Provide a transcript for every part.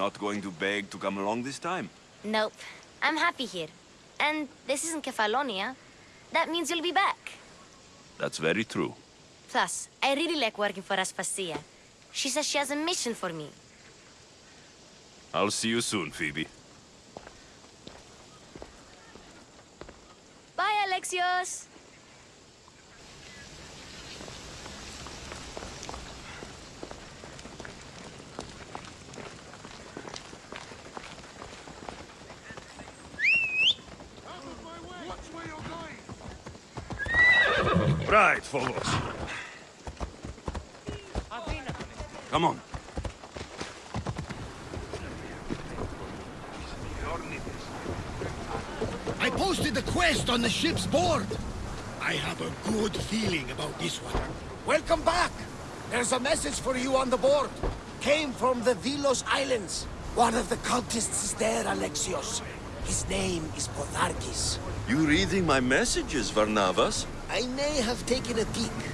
Not going to beg to come along this time? Nope. I'm happy here. And this isn't Kefalonia. That means you'll be back. That's very true. Plus, I really like working for Aspasia. She says she has a mission for me. I'll see you soon, Phoebe. Bye, Alexios! Right, Phobos. Come on. I posted the quest on the ship's board. I have a good feeling about this one. Welcome back! There's a message for you on the board. Came from the Vilos Islands. One of the cultists is there, Alexios. His name is Podarkes. You reading my messages, Barnabas? I may have taken a peek.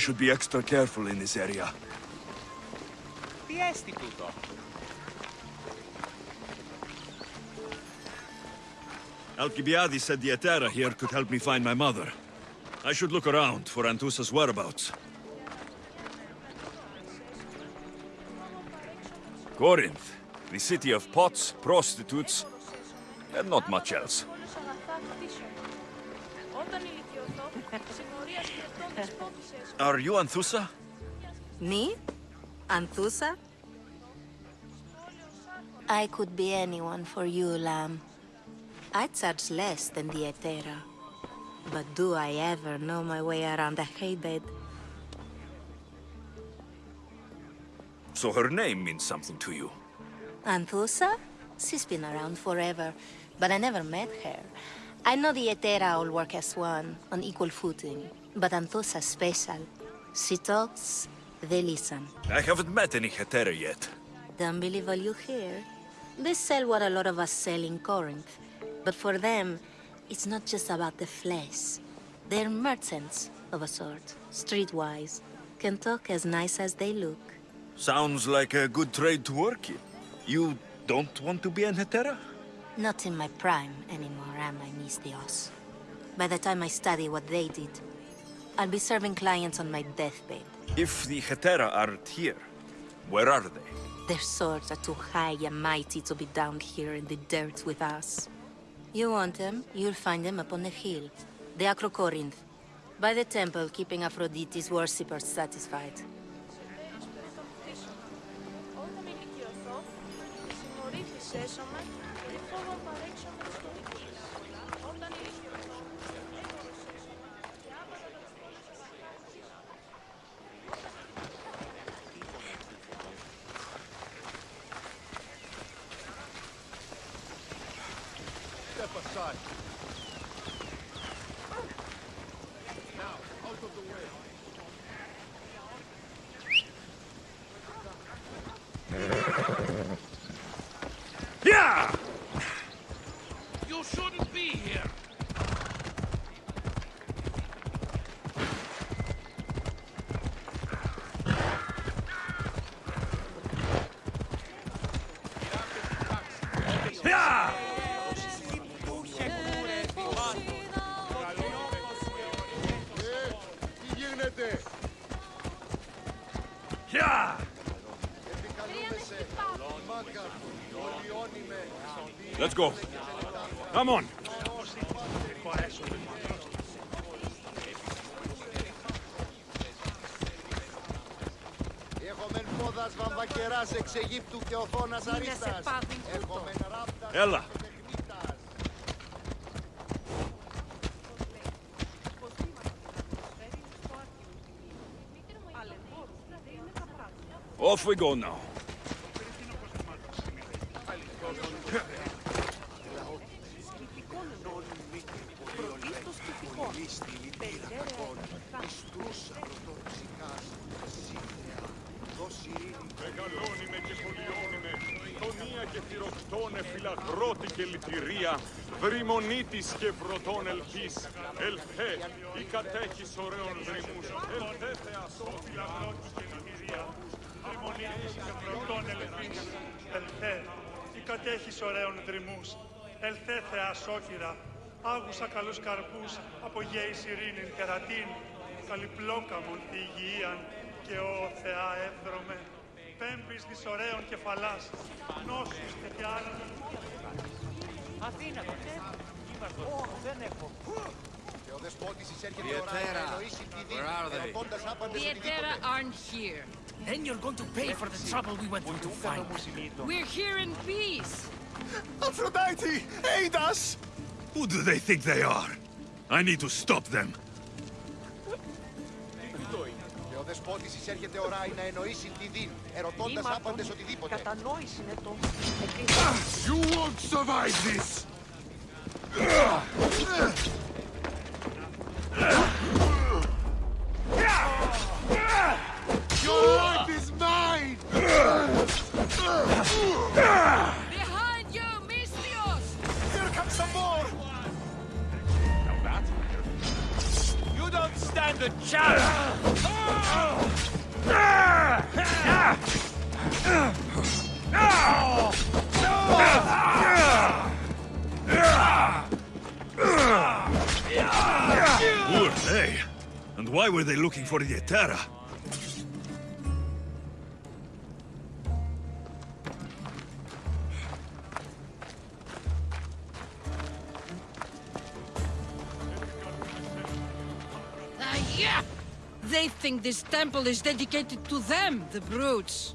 should be extra careful in this area. Alcibiades said the Etera here could help me find my mother. I should look around for Anthusa's whereabouts. Corinth, the city of pots, prostitutes, and not much else. Are you Anthusa? Me? Anthusa? I could be anyone for you, Lamb. I charge less than the Etera. But do I ever know my way around a haybed? So her name means something to you. Anthusa? She's been around forever, but I never met her. I know the Etera all work as one, on equal footing. But Anthusa's special. She talks, they listen. I haven't met any Hetera yet. Don't believe all you hear. They sell what a lot of us sell in Corinth. But for them, it's not just about the flesh. They're merchants, of a sort, streetwise. Can talk as nice as they look. Sounds like a good trade to work in. You don't want to be an Hetera? Not in my prime anymore, am I, Misthios? By the time I study what they did, I'll be serving clients on my deathbed. If the Hetera aren't here, where are they? Their swords are too high and mighty to be down here in the dirt with us. You want them, you'll find them up on the hill. The Acrocorinth. By the temple, keeping Aphrodite's worshippers satisfied. Βαμβακεράς εξ Αιγύπτου και ο Θώνας Αρίστας. Έχομεν ράπτας Έλα. και τεχνίτας. Off we go now. Μεγαλώνει με και πολιώνει με, τονία και θυροκτώνε φυλαγρώτη και λυτηρία, βρυμονίτης και πρωτών ελπής, ελθέ, η κατέχεις ωραίων δρυμούς, ελθέ θεασό φυλαγρώτη και λυτηρία, βρυμονίτης και πρωτών ελπής, ελθέ, η κατέχεις ωραίων δρυμούς, ελθέ θεασόκυρα, άγουσα καλούς καρπούς, από γέης ειρήνην κερατήν, καλυπλόκαμον τη υγείαν, και ο Θεά εύδρομε, πέμπεις της ωραίων κεφαλάς, νόσους και πιάνα. Αθήνα, δεν έχω. Και ο δεσπότης εισέρχεται ώρα να εννοήσει τη δύναμη, ερωτώντας άπαντες οτιδήποτε. aren't here. Then you're going to pay for the trouble we went through to find. We're here in peace. Aphrodite, aid us! Who do they think they are? I need to stop them. Και ο δεσπότης εισέρχεται ώρα να εννοήσει τη δύναμη, ερωτώντας άπαντες οτιδήποτε. Κατανόηση είναι το... You won't survive this! Your life is mine! Behind you, Misthios! Here comes some more! Don't stand a chance! Who are they? And why were they looking for the yeah! They think this temple is dedicated to them, the brutes.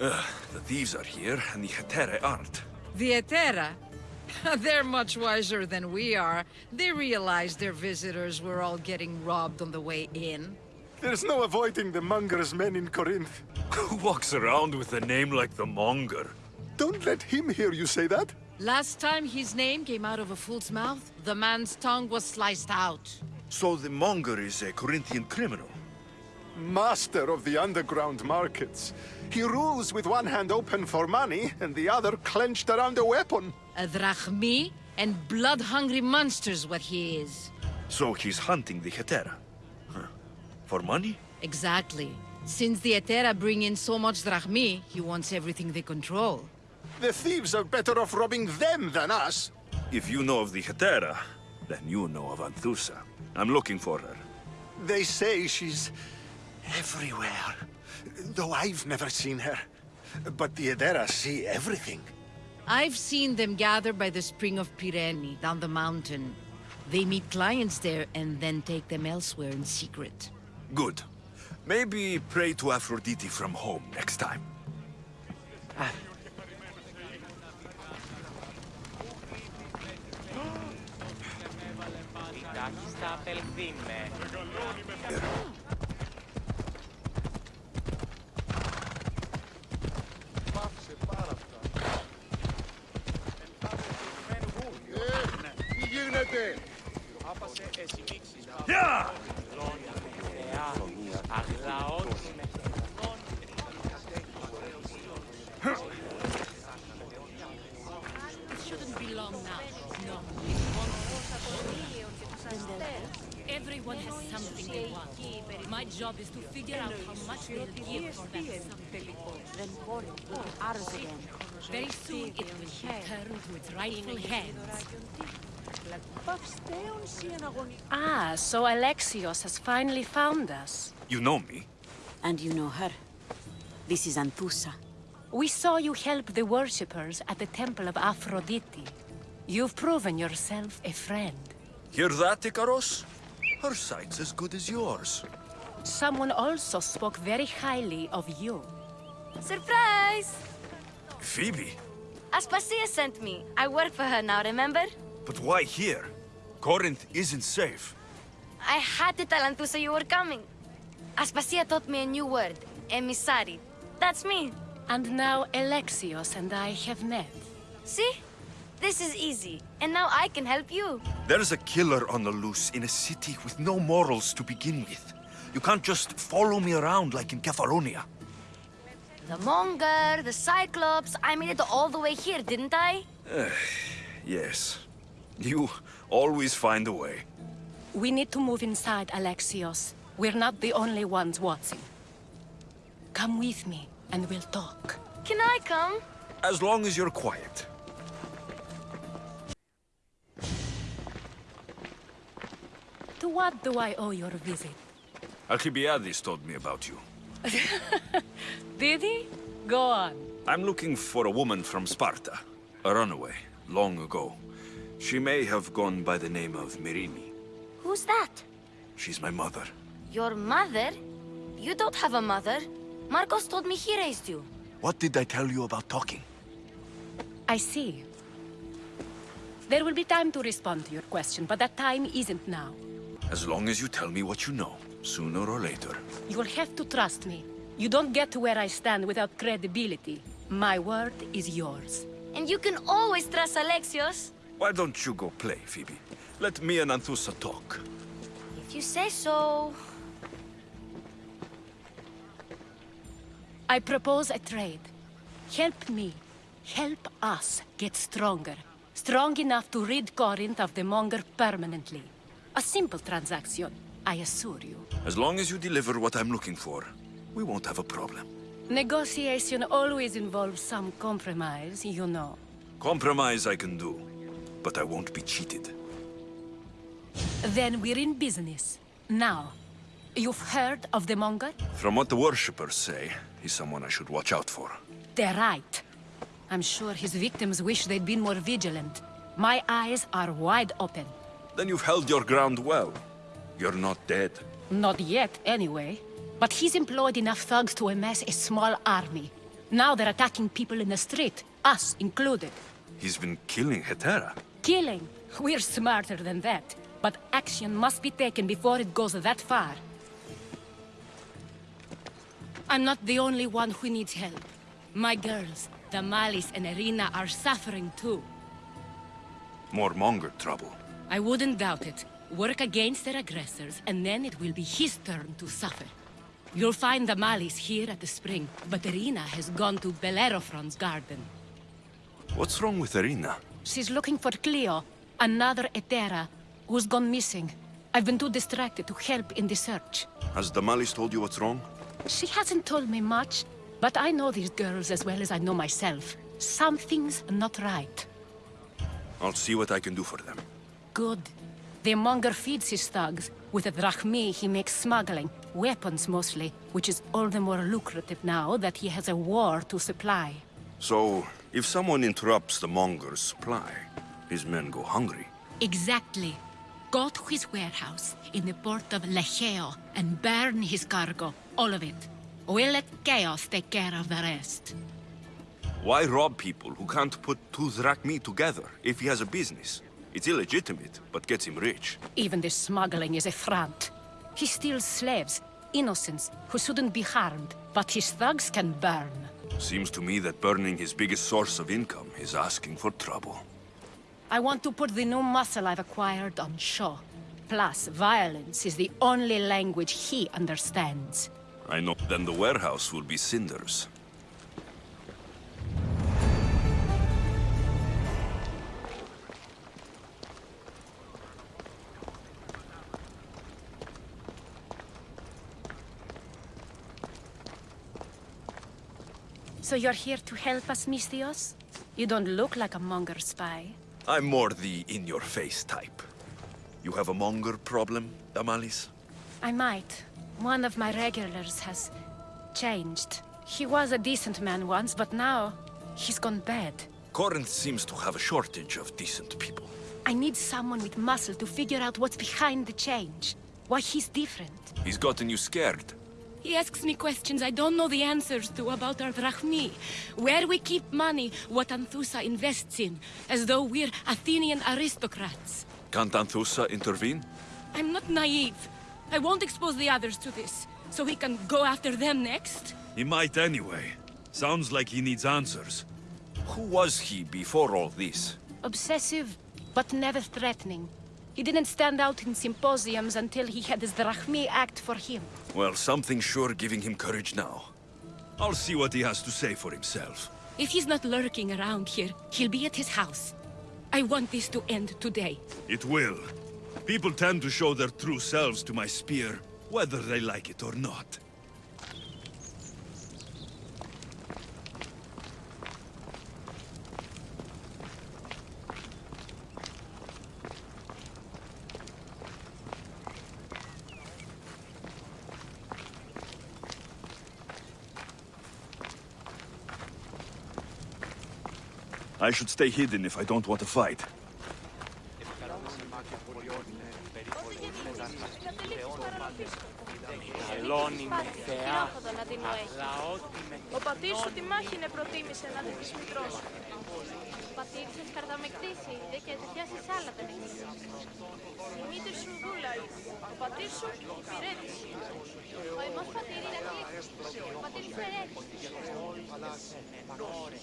Ugh, the thieves are here, and the Hetere aren't. The Etera? They're much wiser than we are. They realized their visitors were all getting robbed on the way in. There's no avoiding the monger's men in Corinth. Who walks around with a name like the Monger? Don't let him hear you say that. Last time his name came out of a fool's mouth, the man's tongue was sliced out. So the Monger is a Corinthian criminal. Master of the underground markets. He rules with one hand open for money and the other clenched around a weapon. A drachmi and blood-hungry monster's what he is. So he's hunting the Hetera. Huh. For money? Exactly. Since the Etera bring in so much drachmi, he wants everything they control. The thieves are better off robbing them than us. If you know of the Hetera, then you know of Anthusa. I'm looking for her. They say she's everywhere. Though I've never seen her. But the Edera see everything. I've seen them gather by the spring of Pirene, down the mountain. They meet clients there and then take them elsewhere in secret. Good. Maybe pray to Aphrodite from home next time. Η απελθύνουμε. Πάψε πάρα αυτά. Ε, τι γίνεται; Άπασε εσύ. Γεια! Everyone has something they want. My job is to figure out how much we'll give for that something. Very soon it will return to its rightful hands. Ah, so Alexios has finally found us. You know me. And you know her. This is Anthusa. We saw you help the worshippers at the Temple of Aphrodite. You've proven yourself a friend. Hear that, Ikaros? Her sight's as good as yours. Someone also spoke very highly of you. Surprise! Phoebe? Aspasia sent me. I work for her now, remember? But why here? Corinth isn't safe. I had to tell Anthusa you were coming. Aspasia taught me a new word, emissary. That's me. And now Alexios and I have met. See? This is easy. And now I can help you. There's a killer on the loose in a city with no morals to begin with. You can't just follow me around like in Kefalonia. The Monger, the Cyclops, I made it all the way here, didn't I? Eh, yes. You always find a way. We need to move inside, Alexios. We're not the only ones watching. Come with me, and we'll talk. Can I come? As long as you're quiet. To what do I owe your visit? Alcibiades told me about you. Did he? Go on. I'm looking for a woman from Sparta. A runaway, long ago. She may have gone by the name of Myrrine. Who's that? She's my mother. Your mother? You don't have a mother. Markos told me he raised you. What did I tell you about talking? I see. There will be time to respond to your question, but that time isn't now. As long as you tell me what you know, sooner or later. You will have to trust me. You don't get to where I stand without credibility. My word is yours. And you can always trust Alexios. Why don't you go play, Phoebe? Let me and Anthusa talk. If you say so. I propose a trade. Help me. Help us get stronger. Strong enough to rid Corinth of the Monger permanently. A simple transaction, I assure you. As long as you deliver what I'm looking for, we won't have a problem. Negotiation always involves some compromise, you know. Compromise I can do, but I won't be cheated. Then we're in business. Now, you've heard of the Monger? From what the worshippers say, he's someone I should watch out for. They're right. I'm sure his victims wish they'd been more vigilant. My eyes are wide open. Then you've held your ground well. You're not dead. Not yet, anyway. But he's employed enough thugs to amass a small army. Now they're attacking people in the street, us included. He's been killing Hetera. Killing. We're smarter than that. But action must be taken before it goes that far. I'm not the only one who needs help. My girls, Damalis and Irina, are suffering too. More Monger trouble. I wouldn't doubt it. Work against their aggressors, and then it will be his turn to suffer. You'll find Damalis here at the spring, but Irina has gone to Bellerophon's garden. What's wrong with Irina? She's looking for Cleo, another Etera, who's gone missing. I've been too distracted to help in the search. Has Damalis told you what's wrong? She hasn't told me much, but I know these girls as well as I know myself. Something's not right. I'll see what I can do for them. Good. The monger feeds his thugs. With a drachmi, he makes smuggling. Weapons, mostly. Which is all the more lucrative now that he has a war to supply. So, if someone interrupts the Monger's supply, his men go hungry. Exactly. Go to his warehouse in the port of Lechaion and burn his cargo. All of it. We'll let Chaos take care of the rest. Why rob people who can't put two drachmi together if he has a business? It's illegitimate, but gets him rich. Even the smuggling is a front. He steals slaves, innocents, who shouldn't be harmed, but his thugs can burn. Seems to me that burning his biggest source of income is asking for trouble. I want to put the new muscle I've acquired on show. Plus, violence is the only language he understands. I know. Then the warehouse will be cinders. So you're here to help us, Misthios? You don't look like a monger spy. I'm more the in-your-face type. You have a monger problem, Damalis? I might. One of my regulars has changed. He was a decent man once, but now he's gone bad. Corinth seems to have a shortage of decent people. I need someone with muscle to figure out what's behind the change. Why he's different. He's gotten you scared. He asks me questions I don't know the answers to about our drachmi, where we keep money, what Anthusa invests in, as though we're Athenian aristocrats. Can't Anthusa intervene? I'm not naive. I won't expose the others to this, so we can go after them next. He might anyway. Sounds like he needs answers. Who was he before all this? Obsessive, but never threatening. He didn't stand out in symposiums until he had his drachmi act for him. Well, something's sure giving him courage now. I'll see what he has to say for himself. If he's not lurking around here, he'll be at his house. I want this to end today. It will. People tend to show their true selves to my spear, whether they like it or not. I should stay hidden if I don't want to fight. Καλώνει με θεά, Χειρόφωτο να την έχει. αλλά ό,τι με Ο πατήρ σου τη μάχη είναι προτίμησε να την της μητρός σου. Ο πατήρ σας καρδαμεκτήσει, δε και εταιάσει άλλα τα νεκρία. Η μήτρη σου δούλα είναι. Ο πατήρ σου υπηρέτης. Ο εμάς πατήρ είναι κλήφος. Ο πατήρ palazzi, manore,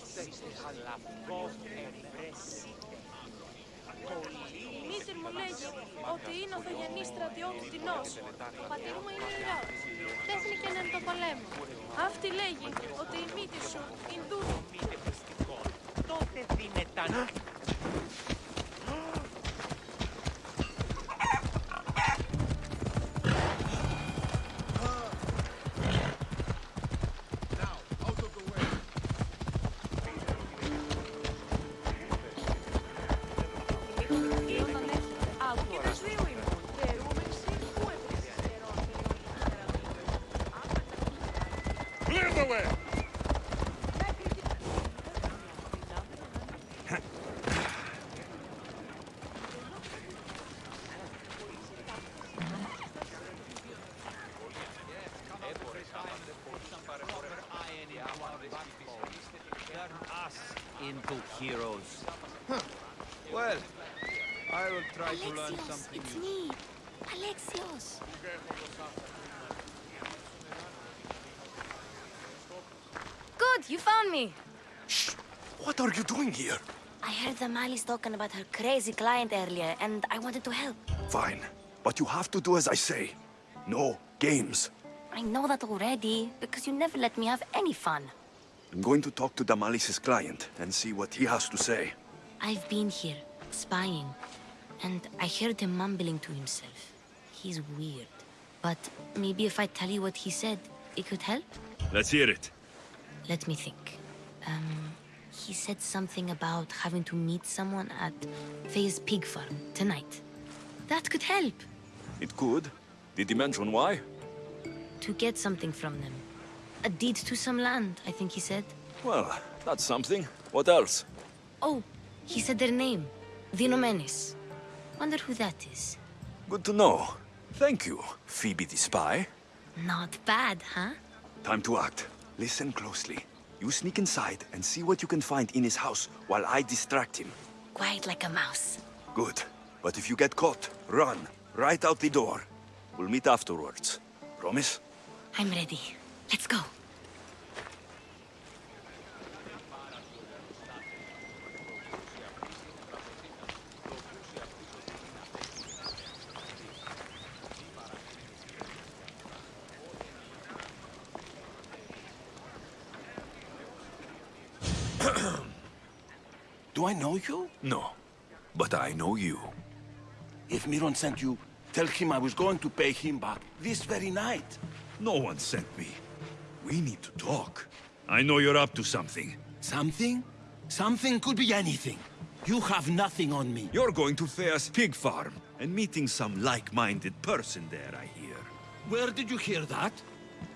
η μύτη μου λέγει ότι είναι ο Θεογενή στρατιώτη τη Νόση. Ο πατήρ μου είναι Ιράκ. Τέχνη και έναν το πολέμο. Αυτή λέγει ότι η μύτη σου είναι Ινδού. Τότε δυνετά. Clear the way! into heroes. Well, I will try to learn something it's new. me, Alexios. Good, you found me. What are you doing here? I heard Damalis talking about her crazy client earlier, and I wanted to help. Fine. But you have to do as I say. No games. I know that already, because you never let me have any fun. I'm going to talk to Damalis' client and see what he has to say. I've been here, spying, and I heard him mumbling to himself. He's weird. But maybe if I tell you what he said, it could help? Let's hear it. Let me think. Um, he said something about having to meet someone at Faye's pig farm tonight. That could help. It could. Did he mention why? To get something from them. A deed to some land, I think he said. Well, that's something. What else? Oh, he said their name. Vinomenes. Wonder who that is. Good to know. Thank you, Phoebe the spy. Not bad, huh? Time to act. Listen closely. You sneak inside and see what you can find in his house while I distract him. Quiet like a mouse. Good. But if you get caught, run. Right out the door. We'll meet afterwards. Promise? I'm ready. Let's go. Do I know you? No. But I know you. If Miron sent you, tell him I was going to pay him back this very night. No one sent me. We need to talk. I know you're up to something. Something? Something could be anything. You have nothing on me. You're going to Thea's pig farm and meeting some like-minded person there, I hear. Where did you hear that?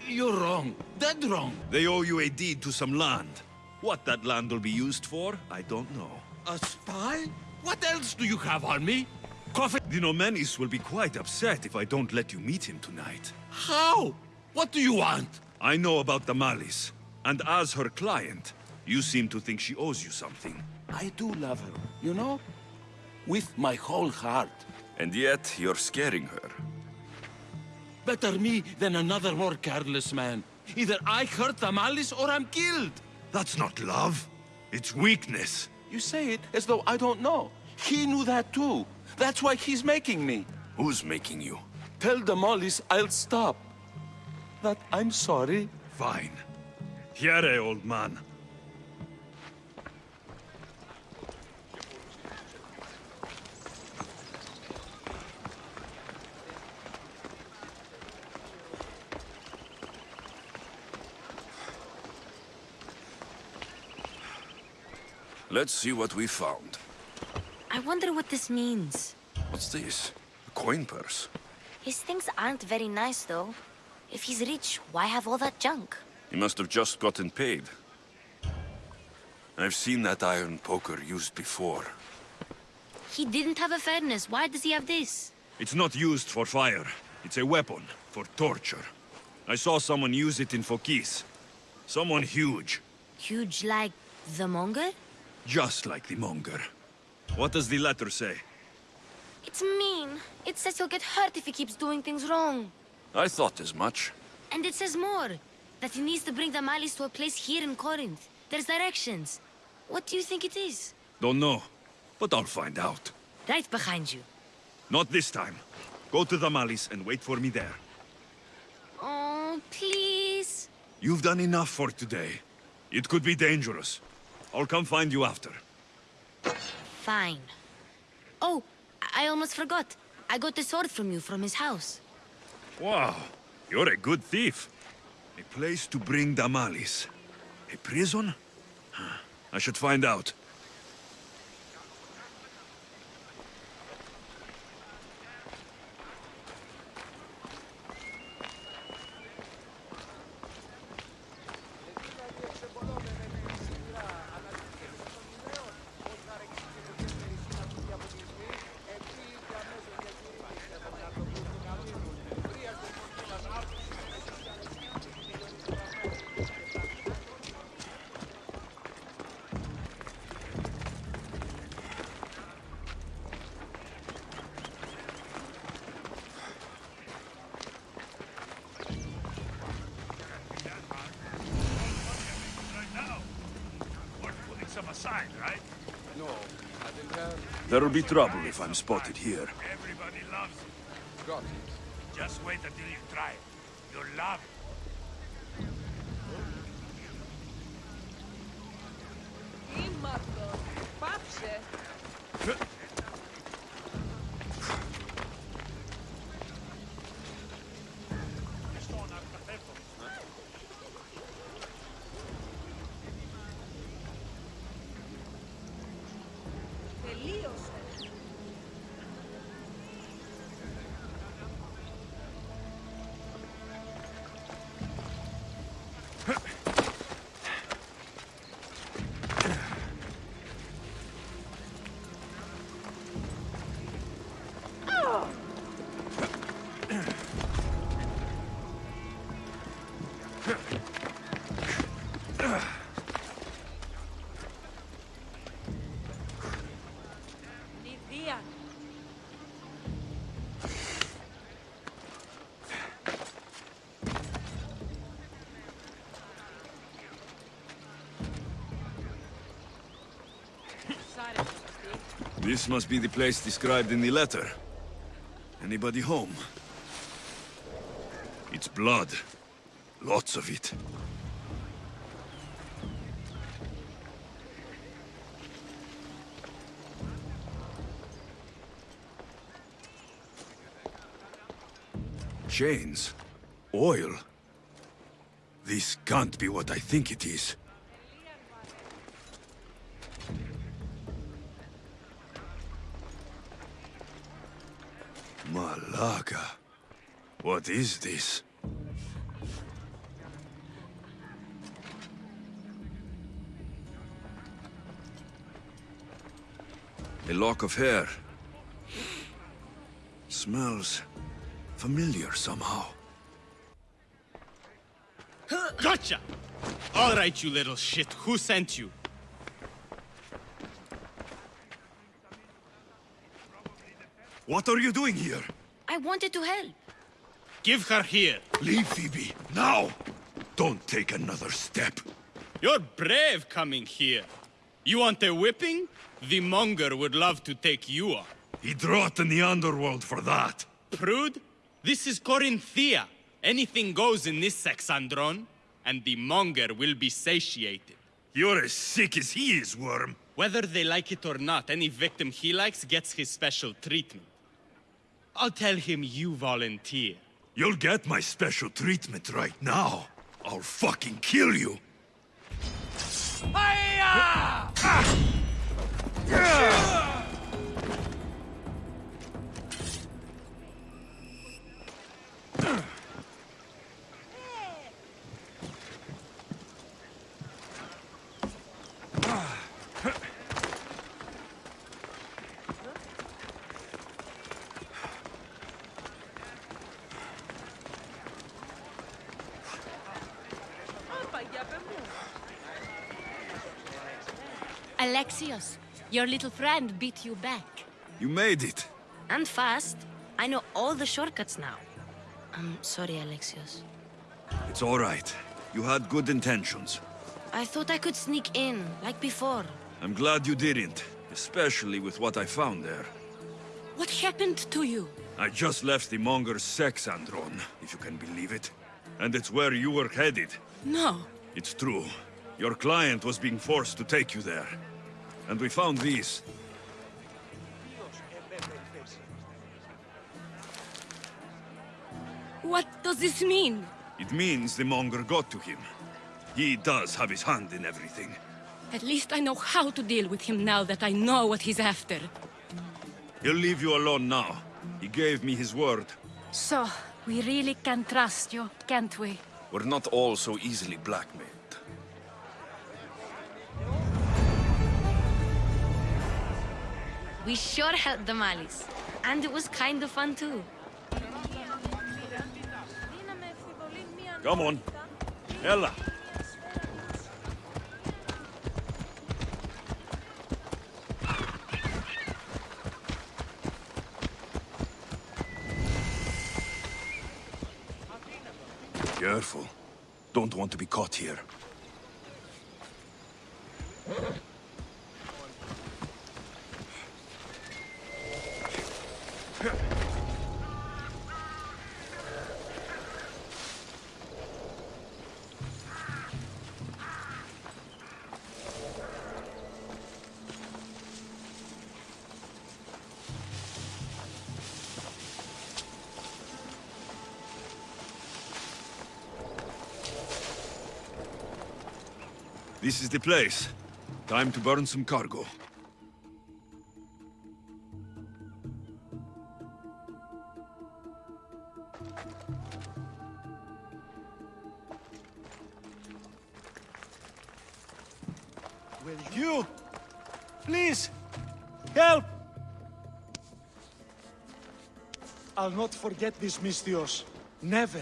You're wrong. Dead wrong. They owe you a deed to some land. What that land will be used for, I don't know. A spy? What else do you have on me? Coffee? Dinomenis will be quite upset if I don't let you meet him tonight. How? What do you want? I know about Damalis, and as her client, you seem to think she owes you something. I do love her, you know? With my whole heart. And yet, you're scaring her. Better me than another more careless man. Either I hurt Damalis or I'm killed. That's not love. It's weakness. You say it as though I don't know. He knew that too. That's why he's making me. Who's making you? Tell Damalis I'll stop. That I'm sorry. Fine. Here, eh, old man. Let's see what we found. I wonder what this means. What's this? A coin purse. His things aren't very nice, though. If he's rich, why have all that junk? He must have just gotten paid. I've seen that iron poker used before. He didn't have a furnace. Why does he have this? It's not used for fire. It's a weapon for torture. I saw someone use it in Phokis. Someone huge. Huge like the Monger? Just like the Monger. What does the letter say? It's mean. It says he'll get hurt if he keeps doing things wrong. I thought as much. And it says more. That he needs to bring Damalis to a place here in Corinth. There's directions. What do you think it is? Don't know, but I'll find out. Right behind you. Not this time. Go to Damalis and wait for me there. Oh, please. You've done enough for today. It could be dangerous. I'll come find you after. Fine. Oh, I almost forgot. I got the sword from you from his house. Wow, you're a good thief. A place to bring Damalis. A prison? I should find out. Be trouble if I'm spotted here. Everybody loves. Got it. Just wait until you try it. You'll love This must be the place described in the letter. Anybody home? It's blood. Lots of it. Chains. Oil. This can't be what I think it is. What is this? A lock of hair. Smells familiar somehow. Gotcha! All right, you little shit. Who sent you? What are you doing here? I wanted to help. Give her here. Leave Phoebe, now! Don't take another step. You're brave coming here. You want a whipping? The monger would love to take you on. He'd rot in the underworld for that. Prude, this is Corinthia. Anything goes in this Sexandron, and the monger will be satiated. You're as sick as he is, Worm. Whether they like it or not, any victim he likes gets his special treatment. I'll tell him you volunteer. You'll get my special treatment right now. I'll fucking kill you. Ah! Ah! Alexios, your little friend beat you back. You made it. And fast. I know all the shortcuts now. I'm sorry, Alexios. It's all right. You had good intentions. I thought I could sneak in, like before. I'm glad you didn't, especially with what I found there. What happened to you? I just left the Monger's sex andron, if you can believe it. And it's where you were headed. No. It's true. Your client was being forced to take you there. And we found these. What does this mean? It means the Monger got to him. He does have his hand in everything. At least I know how to deal with him now that I know what he's after. He'll leave you alone now. He gave me his word. So, we really can trust you, can't we? We're not all so easily blackmailed. We sure helped Damalis. And it was kind of fun too. Come on. Ella. Careful. Don't want to be caught here. This is the place. Time to burn some cargo. You! Please! Help! I'll not forget this, Misthios. Never.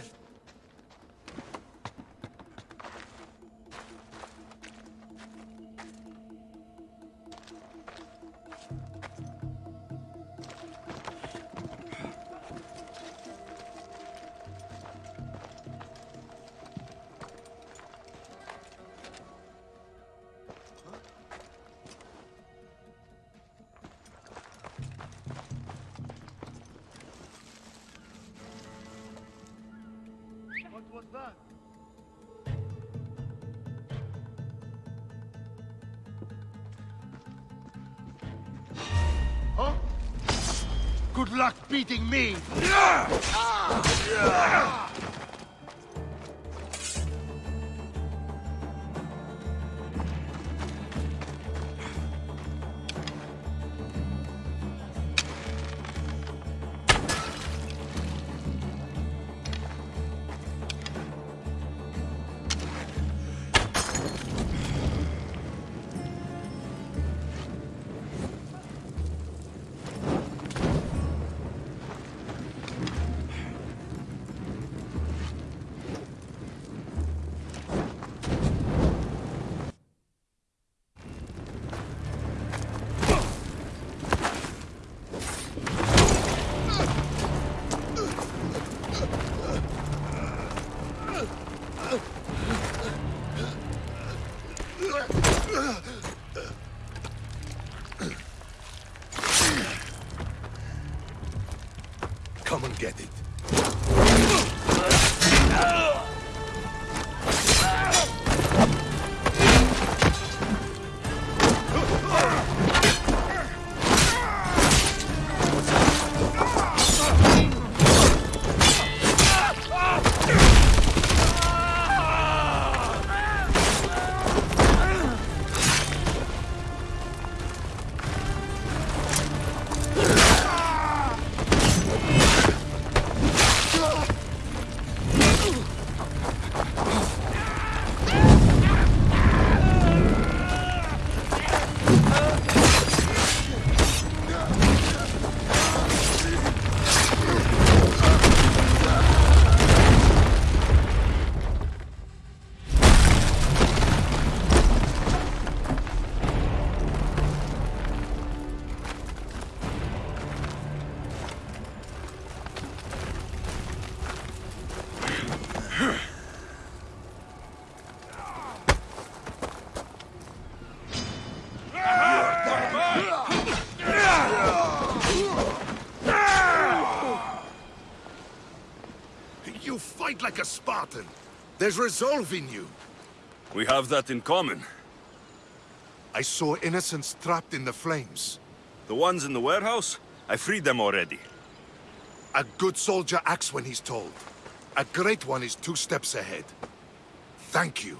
That? Huh? Good luck beating me! come ah! There's resolve in you. We have that in common. I saw innocents trapped in the flames. The ones in the warehouse? I freed them already. A good soldier acts when he's told. A great one is two steps ahead. Thank you.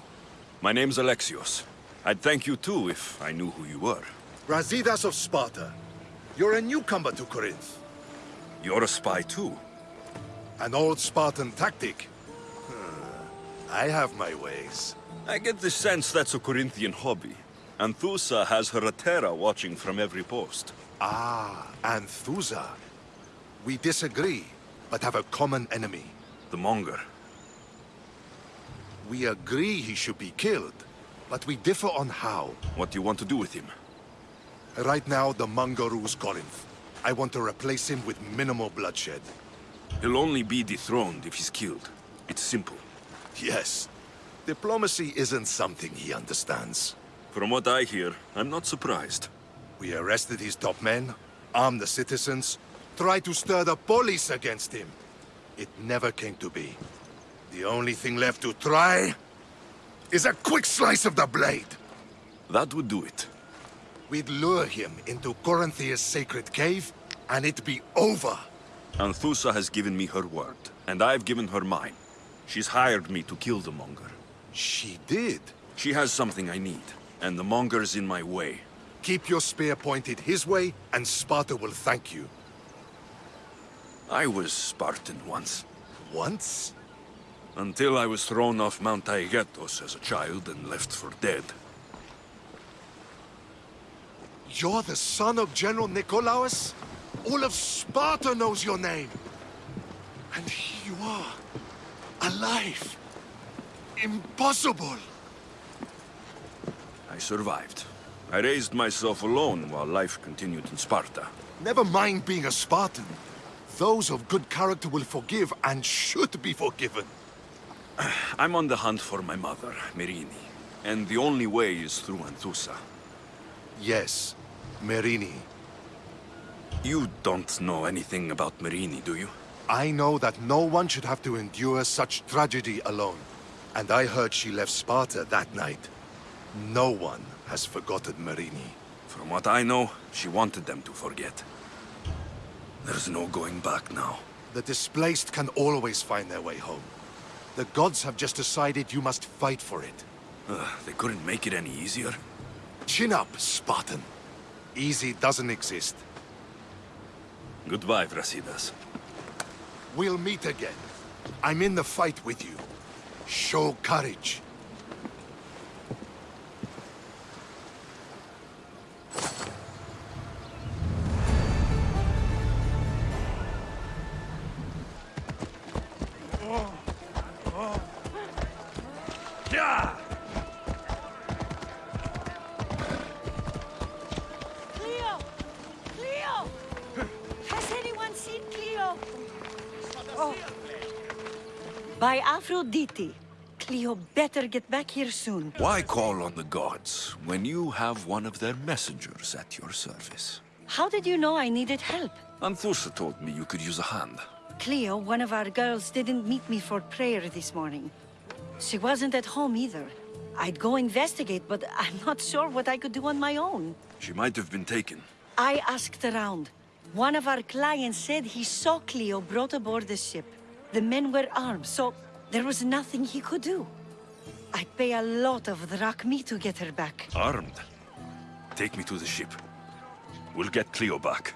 My name's Alexios. I'd thank you too if I knew who you were. Brasidas of Sparta. You're a newcomer to Corinth. You're a spy too. An old Spartan tactic. I have my ways. I get the sense that's a Corinthian hobby. Anthusa has her Atera watching from every post. Ah, Anthusa. We disagree, but have a common enemy. The Monger. We agree he should be killed, but we differ on how. What do you want to do with him? Right now, the Monger rules Corinth. I want to replace him with minimal bloodshed. He'll only be dethroned if he's killed. It's simple. Yes. Diplomacy isn't something he understands. From what I hear, I'm not surprised. We arrested his top men, armed the citizens, tried to stir the police against him. It never came to be. The only thing left to try is a quick slice of the blade. That would do it. We'd lure him into Corinthia's sacred cave, and it'd be over. Anthusa has given me her word, and I've given her mine. She's hired me to kill the Monger. She did? She has something I need, and the Monger's in my way. Keep your spear pointed his way, and Sparta will thank you. I was Spartan once. Once? Until I was thrown off Mount Taygetos as a child and left for dead. You're the son of General Nikolaos? All of Sparta knows your name. And here you are, alive. Impossible. I survived. I raised myself alone while life continued in Sparta. Never mind being a Spartan. Those of good character will forgive and should be forgiven. I'm on the hunt for my mother, Myrrine. And the only way is through Anthusa. Yes, Myrrine. You don't know anything about Myrrine, do you? I know that no one should have to endure such tragedy alone. And I heard she left Sparta that night. No one has forgotten Myrrine. From what I know, she wanted them to forget. There's no going back now. The displaced can always find their way home. The gods have just decided you must fight for it. Uh, they couldn't make it any easier. Chin up, Spartan. Easy doesn't exist. Goodbye, Brasidas. We'll meet again. I'm in the fight with you. Show courage. Cleo! By Aphrodite. Cleo better get back here soon. Why call on the gods when you have one of their messengers at your service? How did you know I needed help? Anthusa told me you could use a hand. Cleo, one of our girls, didn't meet me for prayer this morning. She wasn't at home either. I'd go investigate, but I'm not sure what I could do on my own. She might have been taken. I asked around. One of our clients said he saw Cleo brought aboard the ship. The men were armed, so there was nothing he could do. I'd pay a lot of drachmi to get her back. Armed? Take me to the ship. We'll get Cleo back.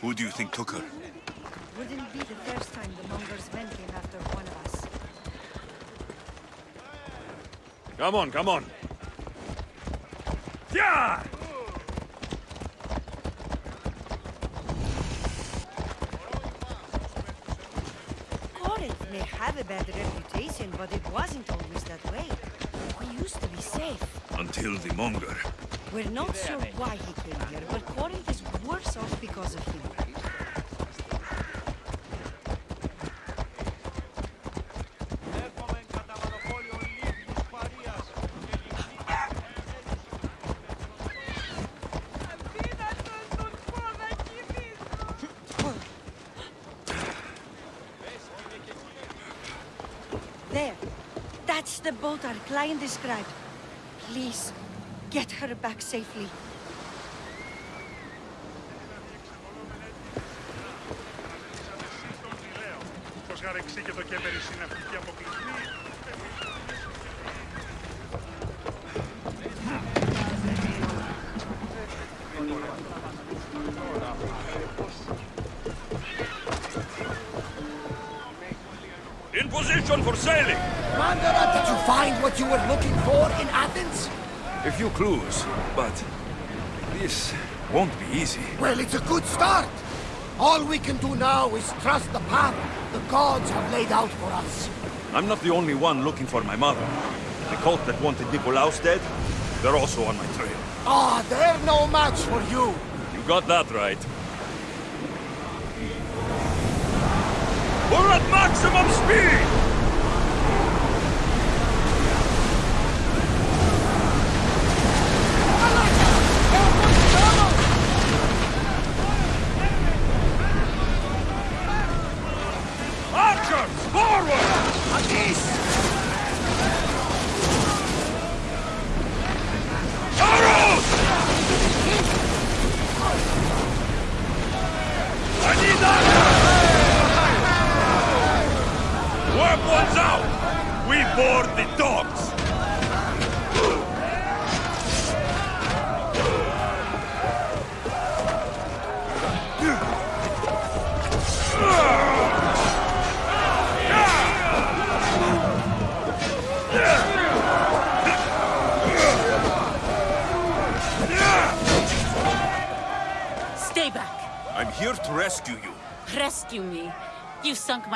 Who do you think took her? Wouldn't be the first time the Monger's men came after one of us. Come on, come on. Yeah! May have a bad reputation, but it wasn't always that way. We used to be safe. Until the Monger. We're not sure why he came here, but Corinth is worse off because of him. There. That's the boat our client described. Please, get her back safely. Πως γαρεξή και το κέμπερι συναυτική αποκλεισμή. In position for sailing! Commander, did you find what you were looking for in Athens? A few clues, but this won't be easy. Well, it's a good start. All we can do now is trust the path the gods have laid out for us. I'm not the only one looking for my mother. The cult that wanted Nikolaos dead, they're also on my trail. Ah, they're no match for you. You got that right. We're at maximum speed!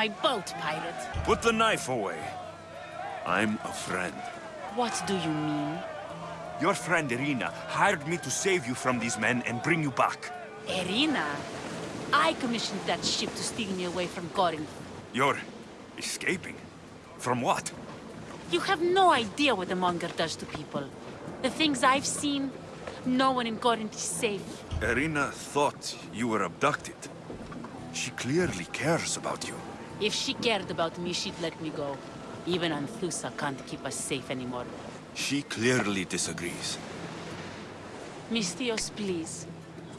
My boat, pirate. Put the knife away. I'm a friend. What do you mean? Your friend Irina hired me to save you from these men and bring you back. Irina? I commissioned that ship to steal me away from Corinth. You're escaping? From what? You have no idea what the monger does to people. The things I've seen, no one in Corinth is safe. Irina thought you were abducted. She clearly cares about you. If she cared about me, she'd let me go. Even Anthusa can't keep us safe anymore. She clearly disagrees. Misthios, please.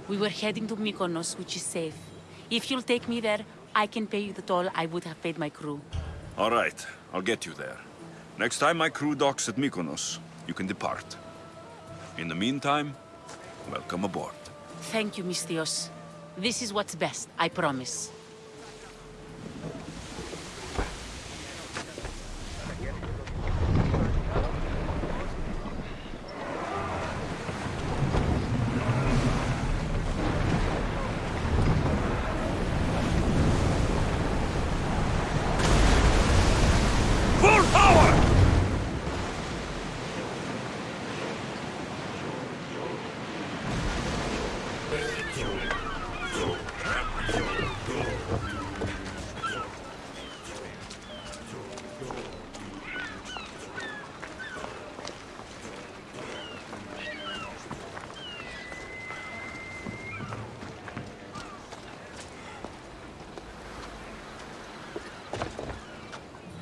We were heading to Mykonos, which is safe. If you'll take me there, I can pay you the toll I would have paid my crew. All right, I'll get you there. Next time my crew docks at Mykonos, you can depart. In the meantime, welcome aboard. Thank you, Misthios. This is what's best, I promise. Full power!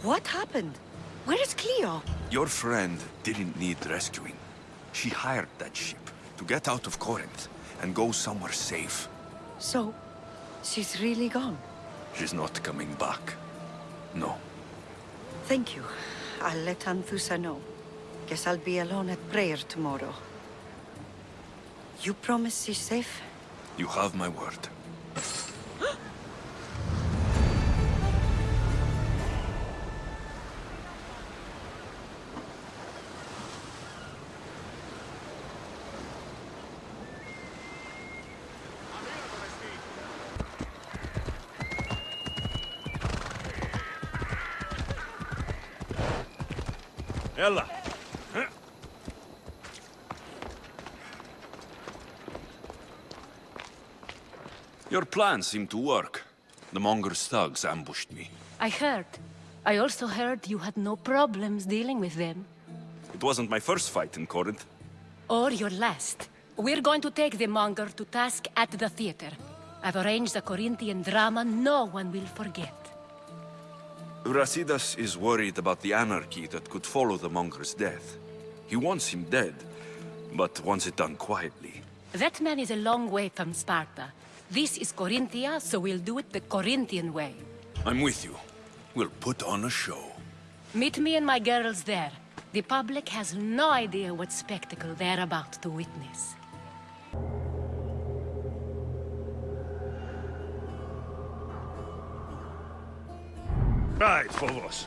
What happened? Where is Cleo? Your friend didn't need rescuing. She hired that ship to get out of Corinth and go somewhere safe. So, she's really gone. She's not coming back. No. Thank you. I'll let Anthusa know. Guess I'll be alone at prayer tomorrow. You promise she's safe? You have my word. Plan seemed to work. The Monger's thugs ambushed me. I heard. I also heard you had no problems dealing with them. It wasn't my first fight in Corinth. Or your last. We're going to take the monger to task at the theater. I've arranged a Corinthian drama no one will forget. Brasidas is worried about the anarchy that could follow the Monger's death. He wants him dead, but wants it done quietly. That man is a long way from Sparta. This is Corinthia, so we'll do it the Corinthian way. I'm with you. We'll put on a show. Meet me and my girls there. The public has no idea what spectacle they're about to witness. Right, Phobos.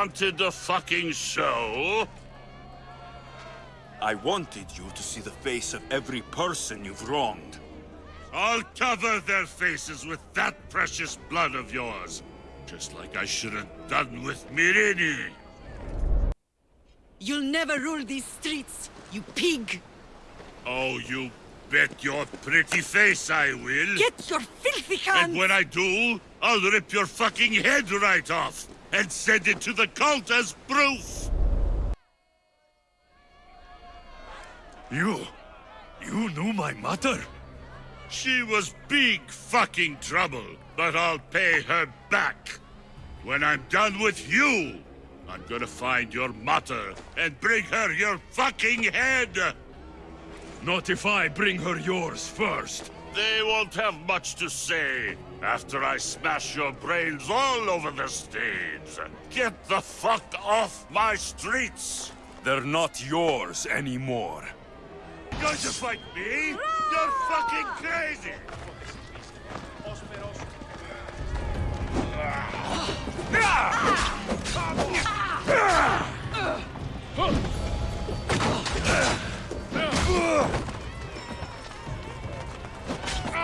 Wanted the fucking show? I wanted you to see the face of every person you've wronged. I'll cover their faces with that precious blood of yours. Just like I should have done with Myrrine. You'll never rule these streets, you pig! Oh, you bet your pretty face I will. Get your filthy hands! And when I do, I'll rip your fucking head right off and send it to the cult as proof. You... you knew my mother? She was big fucking trouble, but I'll pay her back. When I'm done with you, I'm gonna find your mother and bring her your fucking head. Not if I bring her yours first. They won't have much to say after I smash your brains all over the stage. Get the fuck off my streets! They're not yours anymore. You're going to fight me? You're fucking crazy!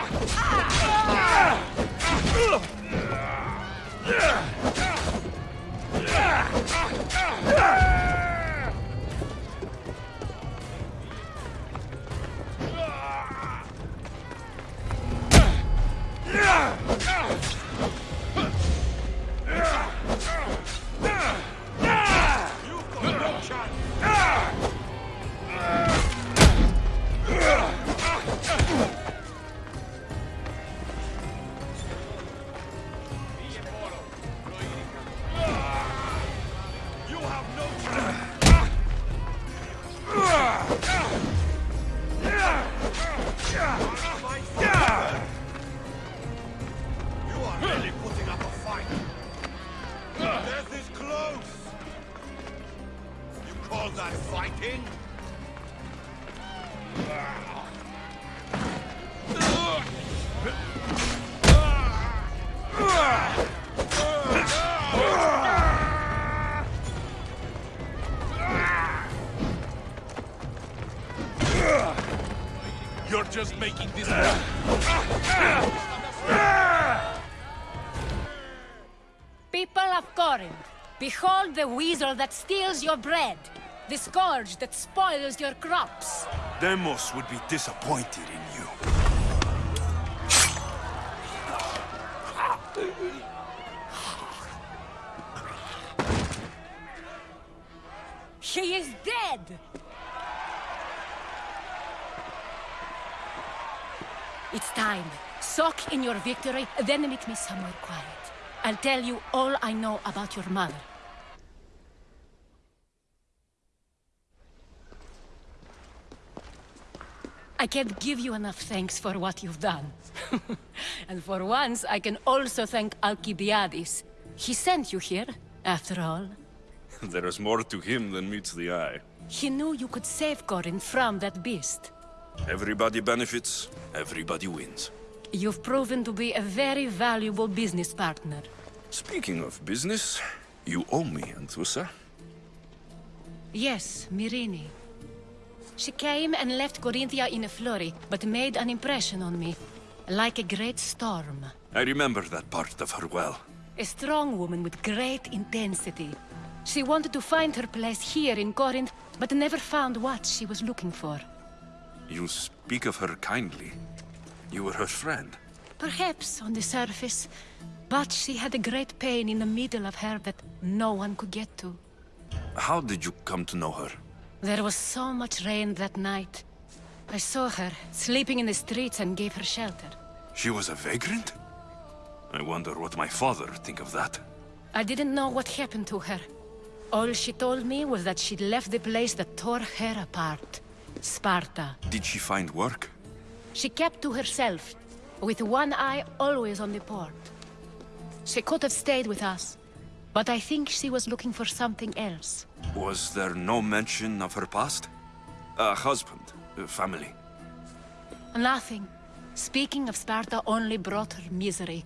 You making this... People of Corinth, behold the weasel that steals your bread, the scourge that spoils your crops. Demos would be disappointed in victory, then meet me somewhere quiet. I'll tell you all I know about your mother. I can't give you enough thanks for what you've done. and for once, I can also thank Alcibiades. He sent you here, after all. There is more to him than meets the eye. He knew you could save Corinth from that beast. Everybody benefits, everybody wins. You've proven to be a very valuable business partner. Speaking of business, you owe me, Anthusa. Yes, Myrrine. She came and left Corinthia in a flurry, but made an impression on me. Like a great storm. I remember that part of her well. A strong woman with great intensity. She wanted to find her place here in Corinth, but never found what she was looking for. You speak of her kindly. You were her friend. Perhaps on the surface, but she had a great pain in the middle of her that no one could get to. How did you come to know her? There was so much rain that night. I saw her, sleeping in the streets and gave her shelter. She was a vagrant? I wonder what my father think of that. I didn't know what happened to her. All she told me was that she'd left the place that tore her apart. Sparta. Did she find work? She kept to herself, with one eye always on the port. She could have stayed with us, but I think she was looking for something else. Was there no mention of her past? A husband, a family? Nothing. Speaking of Sparta only brought her misery.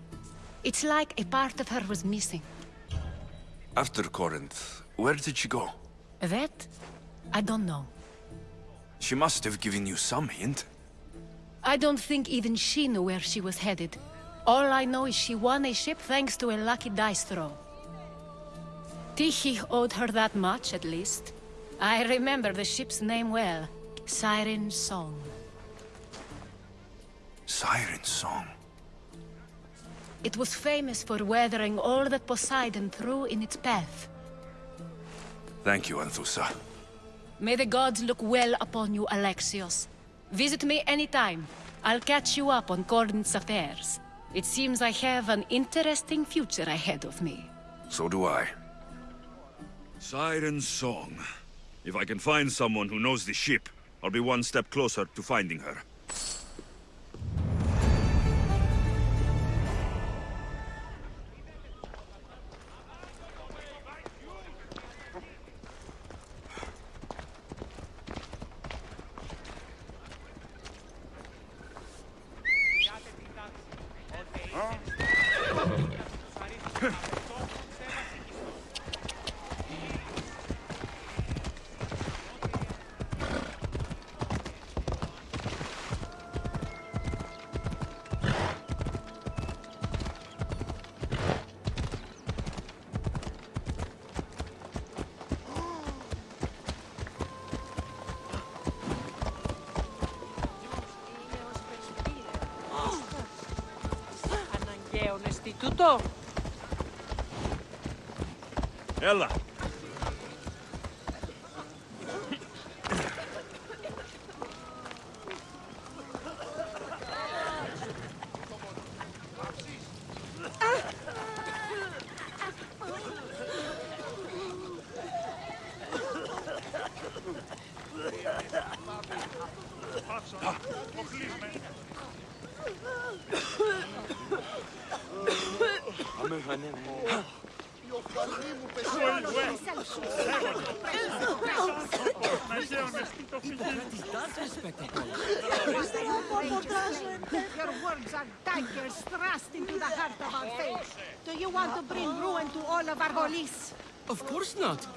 It's like a part of her was missing. After Corinth, where did she go? That? I don't know. She must have given you some hint. I don't think even she knew where she was headed. All I know is she won a ship thanks to a lucky dice throw. Tyche owed her that much, at least. I remember the ship's name well. Siren Song. Siren Song. It was famous for weathering all that Poseidon threw in its path. Thank you, Anthusa. May the gods look well upon you, Alexios. Visit me anytime. I'll catch you up on Corinth's affairs. It seems I have an interesting future ahead of me. So do I. Siren Song. If I can find someone who knows the ship, I'll be one step closer to finding her.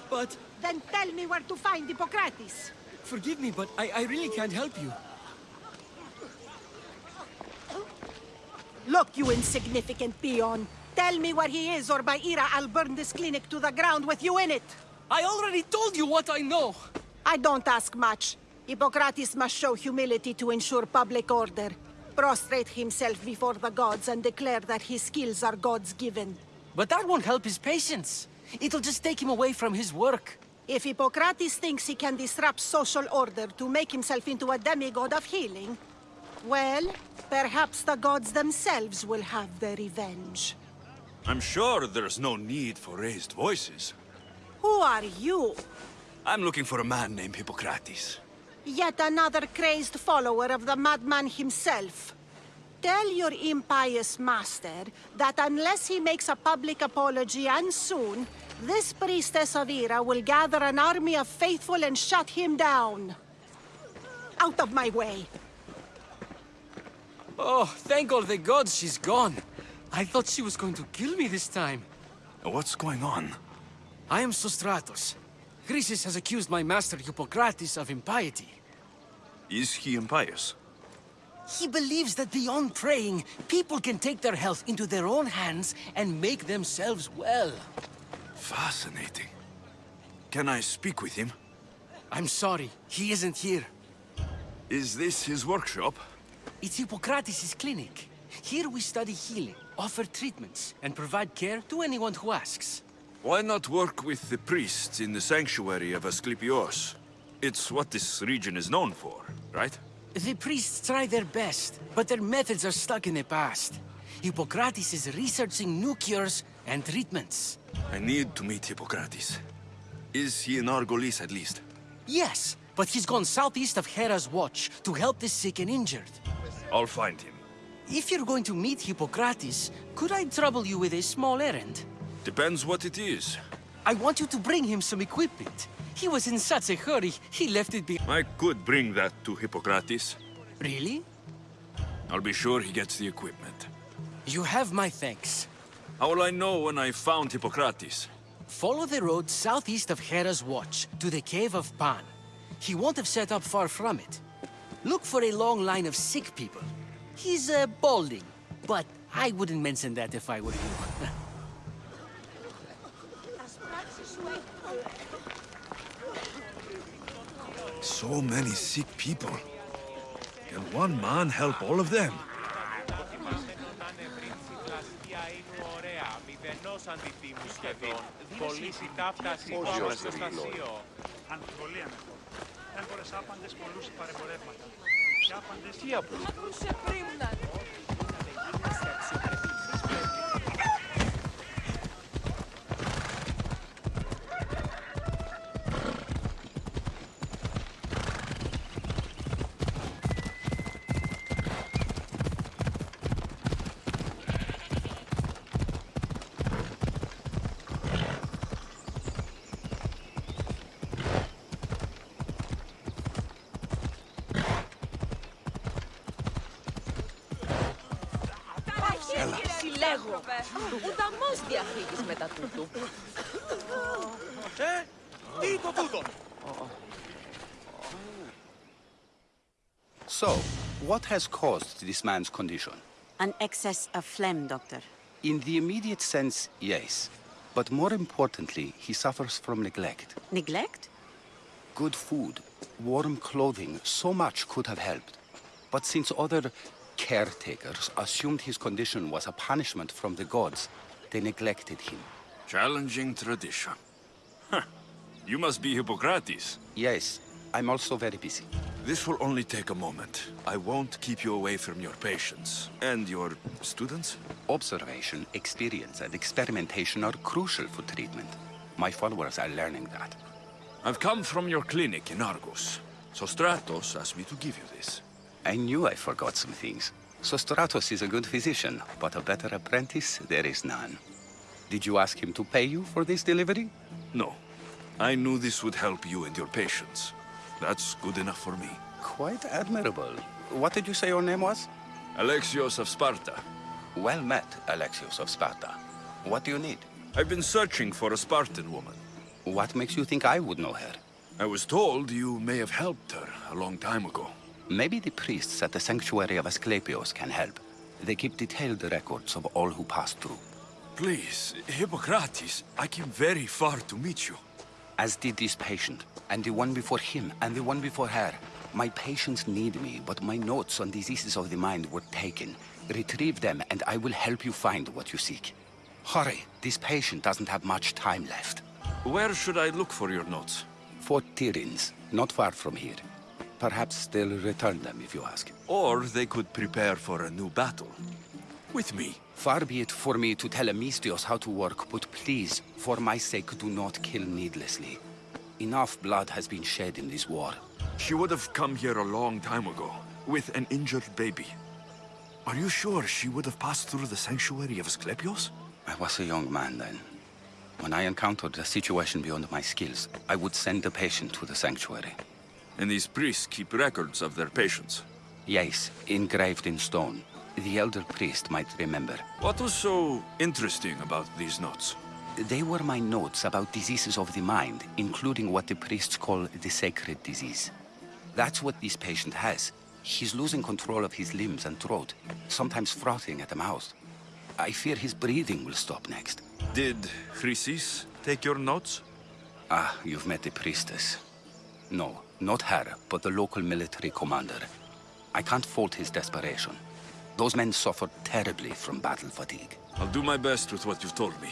But Then tell me where to find Hippocrates. forgive me, but I, I really can't help you. Look, you insignificant peon. Tell me where he is, or by Hera, I'll burn this clinic to the ground with you in it. I already told you what I know. I don't ask much. Hippocrates must show humility to ensure public order. Prostrate himself before the gods and declare that his skills are gods given. But that won't help his patients. It'll just take him away from his work. If Hippocrates thinks he can disrupt social order to make himself into a demigod of healing, well, perhaps the gods themselves will have their revenge. I'm sure there's no need for raised voices. Who are you? I'm looking for a man named Hippocrates. Yet another crazed follower of the madman himself. Tell your impious master that unless he makes a public apology and soon, this priestess of Hera will gather an army of faithful and shut him down. Out of my way. Oh, thank all the gods she's gone. I thought she was going to kill me this time. What's going on? I am Sostratos. Chrysis has accused my master Hippocrates of impiety. Is he impious? He believes that beyond praying, people can take their health into their own hands and make themselves well. Fascinating. Can I speak with him? I'm sorry, he isn't here. Is this his workshop? It's Hippocrates' clinic. Here we study healing, offer treatments, and provide care to anyone who asks. Why not work with the priests in the sanctuary of Asclepios? It's what this region is known for, right? The priests try their best, but their methods are stuck in the past. Hippocrates is researching new cures and treatments. I need to meet Hippocrates. Is he in Argolis at least? Yes, but he's gone southeast of Hera's watch to help the sick and injured. I'll find him. If you're going to meet Hippocrates, could I trouble you with a small errand? Depends what it is. I want you to bring him some equipment. He was in such a hurry, he left it behind. I could bring that to Hippocrates. Really? I'll be sure he gets the equipment. You have my thanks. How will I know when I found Hippocrates? Follow the road southeast of Hera's watch to the Cave of Pan. He won't have set up far from it. Look for a long line of sick people. He's, uh, balding, but I wouldn't mention that if I were you. So many sick people. Can one man help all of them? Αμφιβολία με Has caused this man's condition? An excess of phlegm, Doctor. In the immediate sense, yes. But more importantly, he suffers from neglect. Neglect? Good food, warm clothing, so much could have helped. But since other caretakers assumed his condition was a punishment from the gods, they neglected him. Challenging tradition. Huh. You must be Hippocrates. Yes, I'm also very busy. This will only take a moment. I won't keep you away from your patients. And your students? Observation, experience, and experimentation are crucial for treatment. My followers are learning that. I've come from your clinic in Argos. Sostratos asked me to give you this. I knew I forgot some things. Sostratos is a good physician, but a better apprentice there is none. Did you ask him to pay you for this delivery? No. I knew this would help you and your patients. That's good enough for me. Quite admirable. What did you say your name was? Alexios of Sparta. Well met, Alexios of Sparta. What do you need? I've been searching for a Spartan woman. What makes you think I would know her? I was told you may have helped her a long time ago. Maybe the priests at the sanctuary of Asclepios can help. They keep detailed records of all who passed through. Please, Hippocrates, I came very far to meet you. As did this patient, and the one before him, and the one before her. My patients need me, but my notes on diseases of the mind were taken. Retrieve them, and I will help you find what you seek. Hurry, this patient doesn't have much time left. Where should I look for your notes? Fort Tiryns, not far from here. Perhaps they'll return them if you ask. Or they could prepare for a new battle. With me. Far be it for me to tell a Misthios how to work, but please, for my sake, do not kill needlessly. Enough blood has been shed in this war. She would have come here a long time ago, with an injured baby. Are you sure she would have passed through the sanctuary of Asclepios? I was a young man then. When I encountered a situation beyond my skills, I would send the patient to the sanctuary. And these priests keep records of their patients? Yes, engraved in stone. The elder priest might remember. What was so interesting about these notes? They were my notes about diseases of the mind, including what the priests call the sacred disease. That's what this patient has. He's losing control of his limbs and throat, sometimes frothing at the mouth. I fear his breathing will stop next. Did Chrysis take your notes? Ah, you've met the priestess. No, not her, but the local military commander. I can't fault his desperation. Those men suffered terribly from battle fatigue. I'll do my best with what you've told me.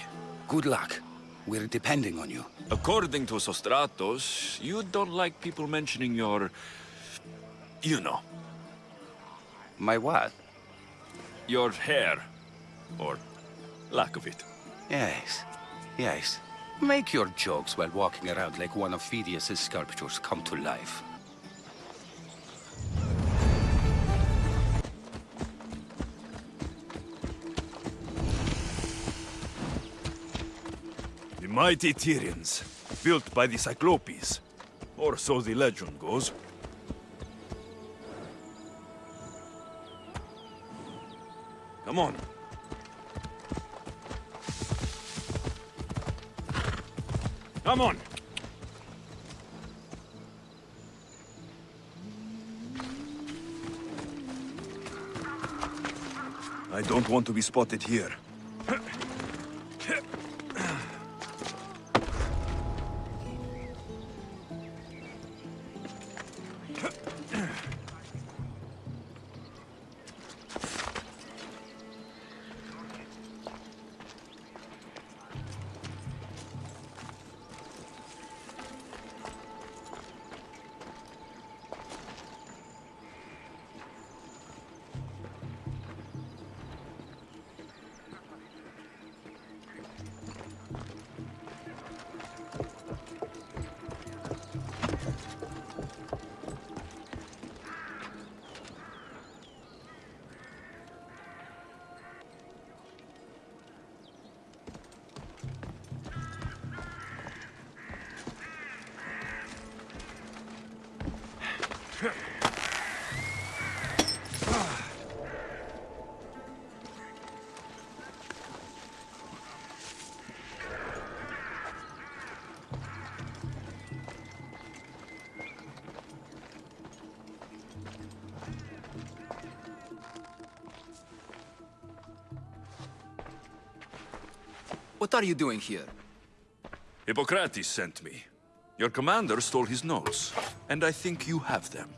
Good luck. We're depending on you. According to Sostratos, you don't like people mentioning your... You know. My what? Your hair. Or lack of it. Yes, yes. Make your jokes while walking around like one of Phidias' sculptures come to life. Mighty Tiryns, built by the Cyclopes. Or so the legend goes. Come on. Come on. I don't want to be spotted here. What are you doing here? Hippocrates sent me. Your commander stole his notes, and I think you have them.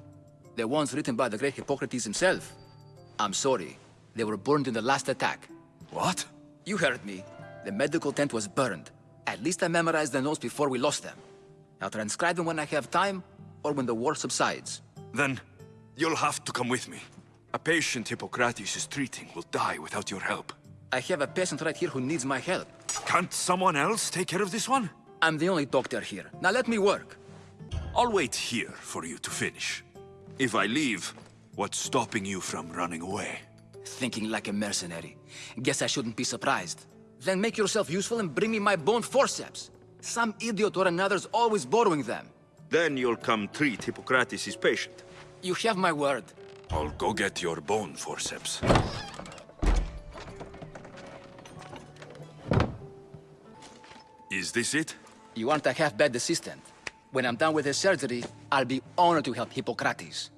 The ones written by the great Hippocrates himself. I'm sorry. They were burned in the last attack. What? You heard me. The medical tent was burned. At least I memorized the notes before we lost them. I'll transcribe them when I have time, or when the war subsides. Then, you'll have to come with me. A patient Hippocrates is treating will die without your help. I have a patient right here who needs my help. Can't someone else take care of this one? I'm the only doctor here. Now let me work. I'll wait here for you to finish. If I leave, what's stopping you from running away? Thinking like a mercenary. Guess I shouldn't be surprised. Then make yourself useful and bring me my bone forceps. Some idiot or another's always borrowing them. Then you'll come treat Hippocrates' patient. You have my word. I'll go get your bone forceps. Is this it? You aren't a half-bad assistant. When I'm done with the surgery, I'll be honored to help Hippocrates.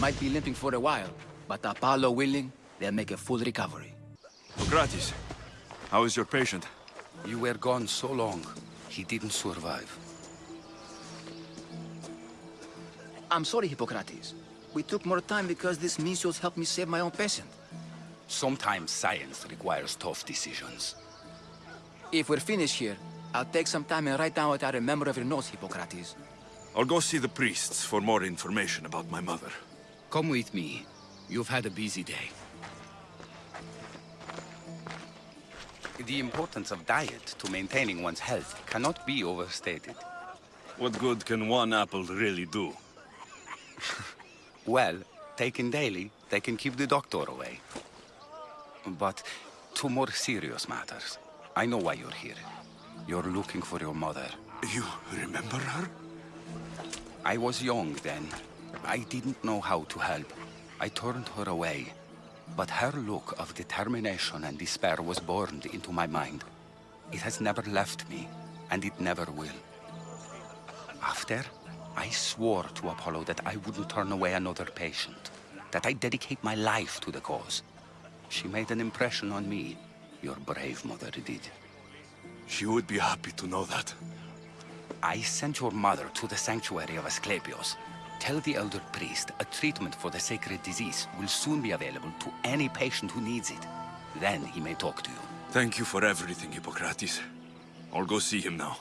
might be limping for a while, but Apollo willing, they'll make a full recovery. Hippocrates, how is your patient? You were gone so long, he didn't survive. I'm sorry, Hippocrates. We took more time because this misthios helped me save my own patient. Sometimes science requires tough decisions. If we're finished here, I'll take some time and write down what I remember of your notes, Hippocrates. I'll go see the priests for more information about my mother. Come with me. You've had a busy day. The importance of diet to maintaining one's health cannot be overstated. What good can one apple really do? Well, taken daily, they can keep the doctor away. But to more serious matters, I know why you're here. You're looking for your mother. You remember her? I was young then. I didn't know how to help. I turned her away. But her look of determination and despair was burned into my mind. It has never left me, and it never will. After, I swore to Apollo that I wouldn't turn away another patient, that I'd dedicate my life to the cause. She made an impression on me. Your brave mother did. She would be happy to know that. I sent your mother to the sanctuary of Asclepios. Tell the elder priest a treatment for the sacred disease will soon be available to any patient who needs it. Then he may talk to you. Thank you for everything, Hippocrates. I'll go see him now.